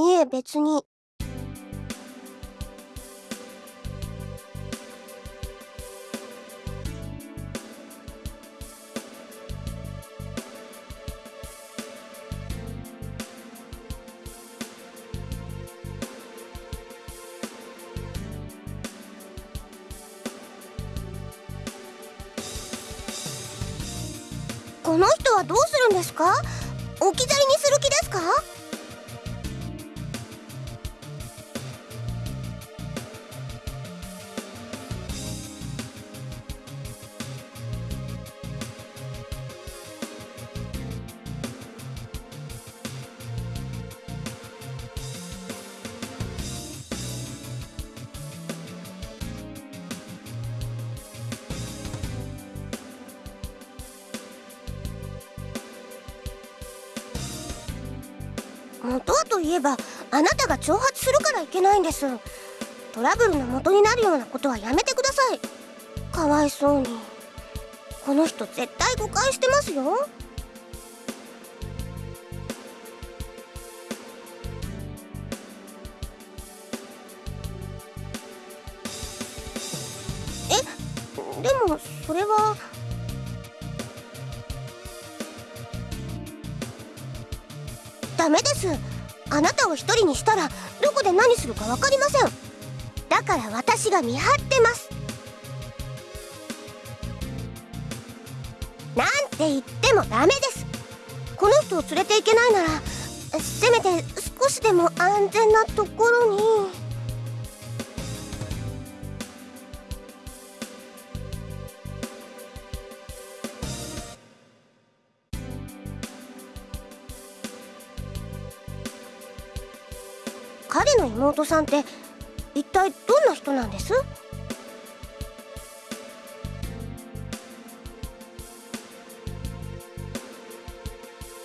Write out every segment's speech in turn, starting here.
いえ別に。この人はどうするんですか？置き去りにする気ですか？元はといえばあなたが挑発するからいけないんです。トラブルの元になるようなことはやめてください。かわいそうに。この人絶対誤解してますよ。え？でもそれは。ダメです。あなたを一人にしたらどこで何するか分かりません。だから私が見張ってます。なんて言ってもダメです。この人を連れていけないならせめて少しでも安全なところに。彼の妹さんって一体どんな人なんです？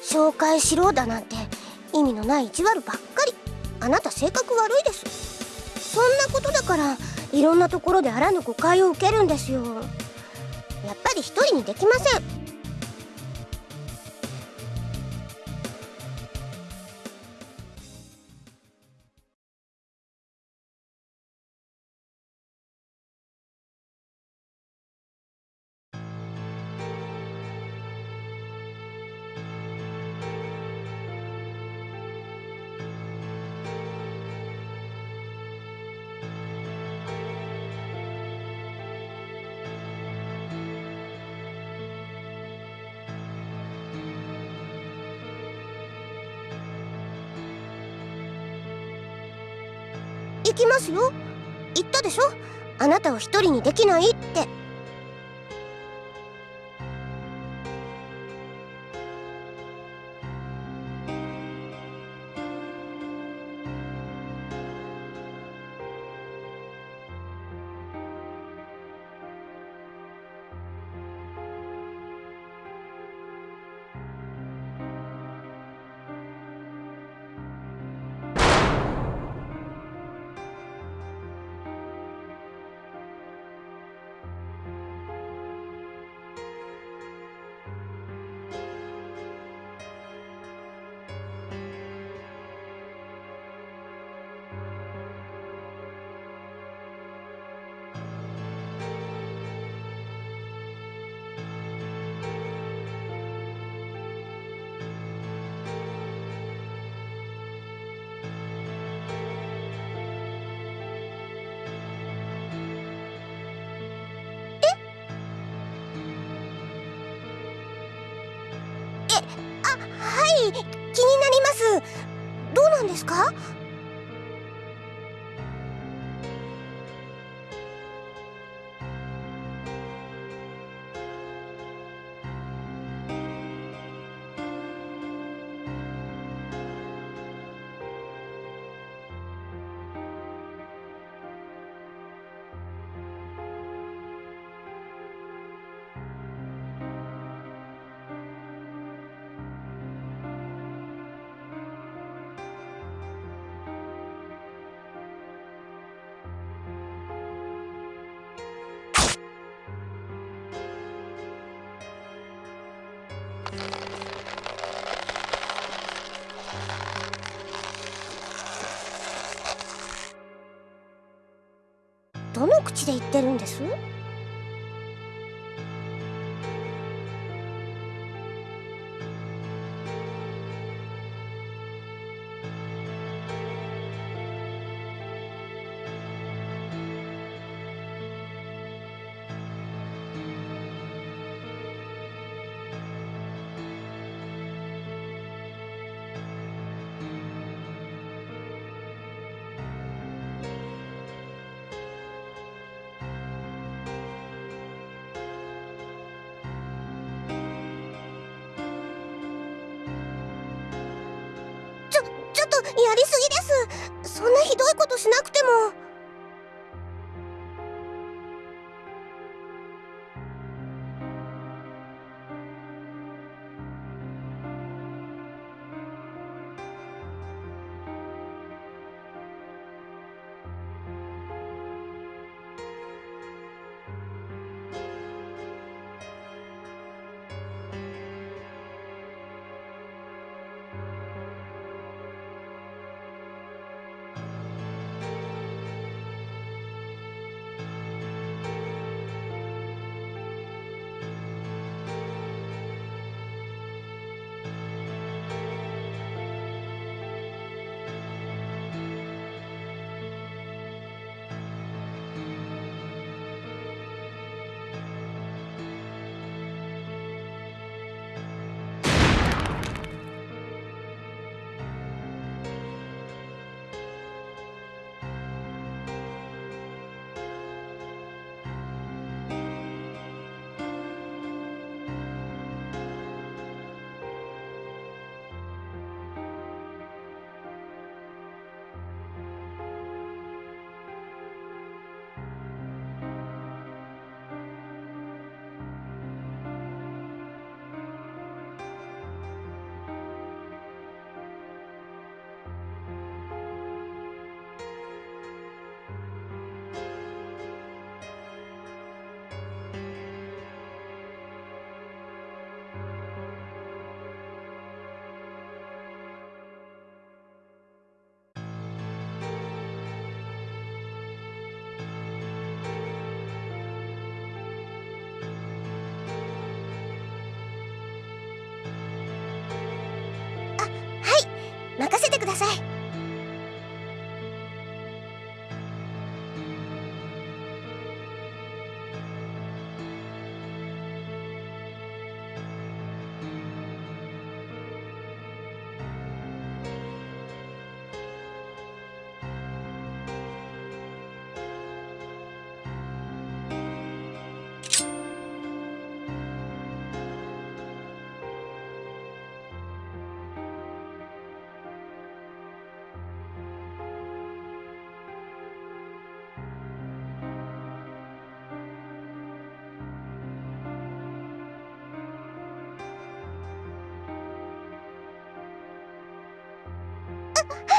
紹介しろだなんて意味のない意地悪ばっかり。あなた性格悪いです。そんなことだからいろんなところであらぬ誤解を受けるんですよ。やっぱり一人にできません。きますよ。言ったでしょ？あなたを一人にできないって。あはい気になります。どうなんですか？どの口で言ってるんです？やりすぎです。そんなひどいことしなくても。任せてください。え!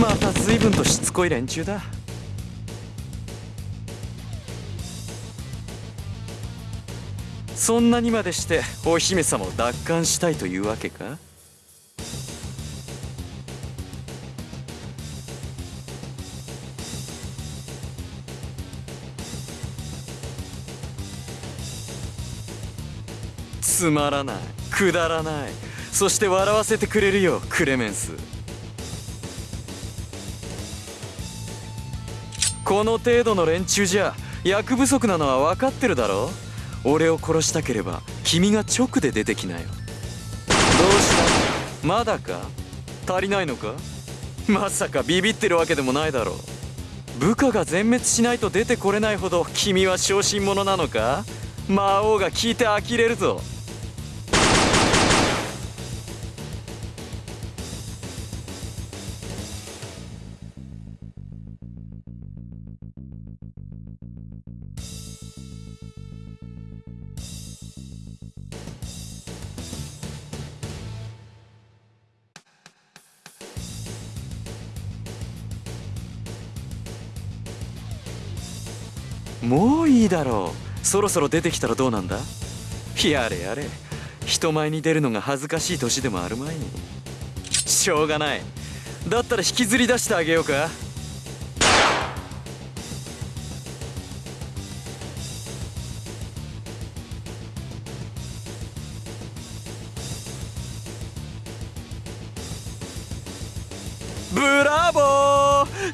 また随分としつこい連中だ。そんなにまでしてお姫様を奪還したいというわけか？つまらないくだらない。そして笑わせてくれるよクレメンス。この程度の連中じゃ役不足なのは分かってるだろ俺を殺したければ君が直で出てきなよ。どうした？まだか？足りないのか？まさかビビってるわけでもないだろう。部下が全滅しないと出てこれないほど君は小心者なのか？魔王が聞いて呆れるぞ。もういいだろう。そろそろ出てきたらどうなんだ？やれやれ。人前に出るのが恥ずかしい年でもあるまい。しょうがない。だったら引きずり出してあげようか。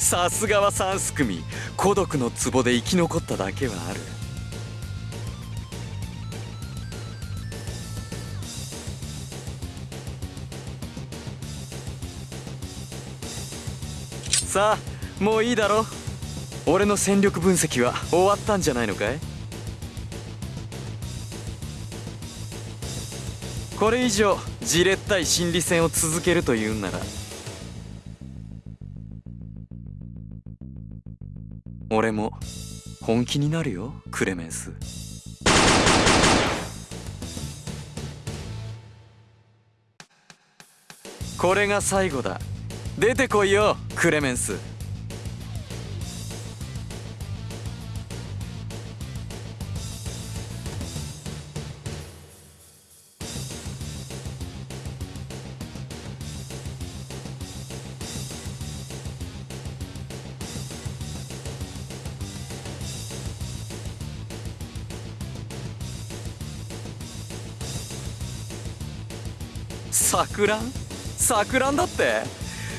さすがは三すくみ孤独の壺で生き残っただけはある。さあもういいだろ。俺の戦力分析は終わったんじゃないのかい？これ以上じれったい心理戦を続けるというんなら。俺も本気になるよクレメンス。これが最後だ。出てこいよクレメンス。錯乱？錯乱だって？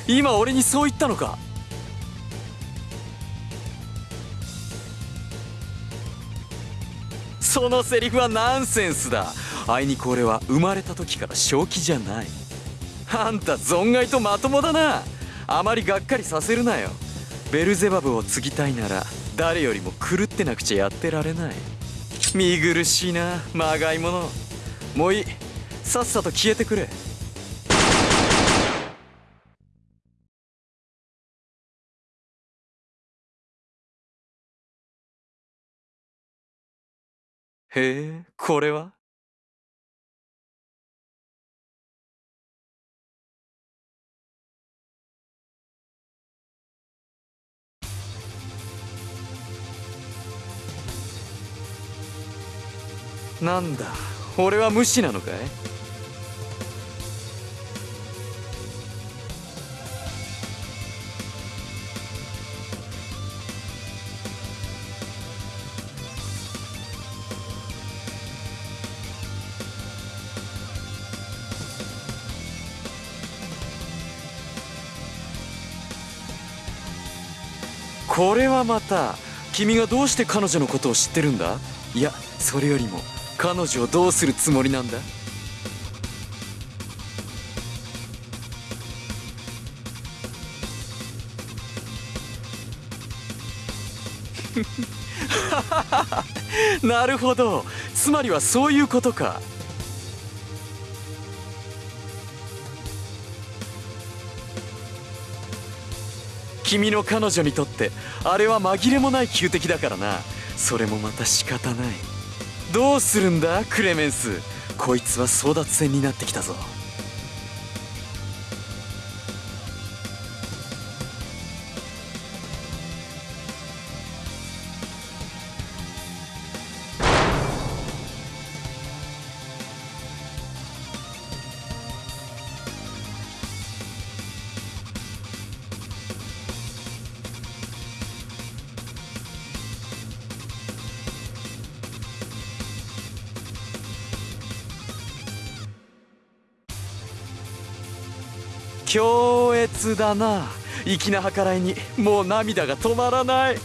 今俺にそう言ったのか？そのセリフはナンセンスだ。あいにく俺は生まれた時から正気じゃない。あんた存外とまともだな。あまりがっかりさせるなよ。ベルゼバブを継ぎたいなら誰よりも狂ってなくちゃやってられない。見苦しいなまがいもの。もういい。さっさと消えてくれ。へえこれは？なんだ俺は無視なのかい？これはまた君がどうして彼女のことを知ってるんだ？いやそれよりも彼女をどうするつもりなんだ？なるほど。つまりはそういうことか。君の彼女にとってあれは紛れもない旧敵だからな。それもまた仕方ない。どうするんだクレメンス。こいつは争奪戦になってきたぞ。強烈だな。粋な計らいにもう涙が止まらない。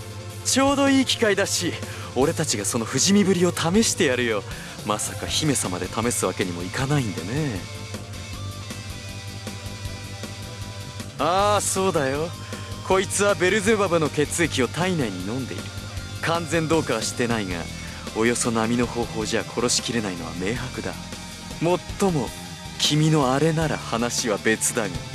ちょうどいい機会だし俺たちがその不死身ぶりを試してやるよ。まさか姫様で試すわけにもいかないんでね。ああそうだよ。こいつはベルゼバブの血液を体内に飲んでいる。完全どうかはしてないがおよそ並の方法じゃ殺しきれないのは明白だ。もっとも君のあれなら話は別だが。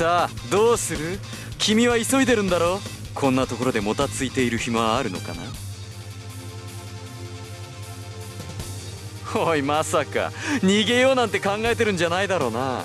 さあどうする？君は急いでるんだろこんなところでもたついている暇はあるのかな？おいまさか。逃げようなんて考えてるんじゃないだろうな。